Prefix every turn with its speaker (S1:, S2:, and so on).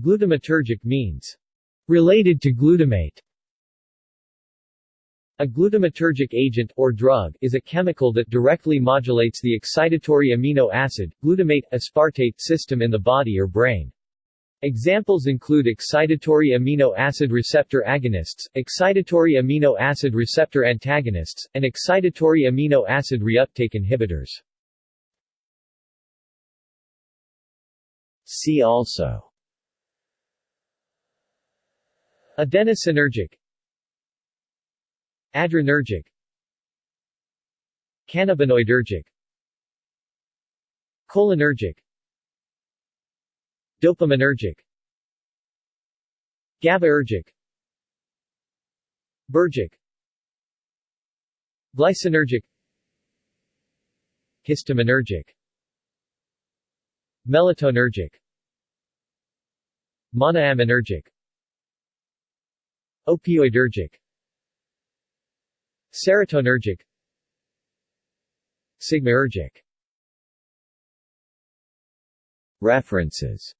S1: Glutamatergic means related to glutamate. A glutamatergic agent, or drug, is a chemical that directly modulates the excitatory amino acid, glutamate, aspartate system in the body or brain. Examples include excitatory amino acid receptor agonists, excitatory amino acid receptor antagonists, and excitatory amino acid reuptake inhibitors. See also Adenosinergic Adrenergic. Cannabinoidergic. Cholinergic. Dopaminergic. GABAergic Bergic. Glycinergic. Histaminergic. Melatonergic. Monoaminergic Opioidergic Serotonergic. Sigmaergic References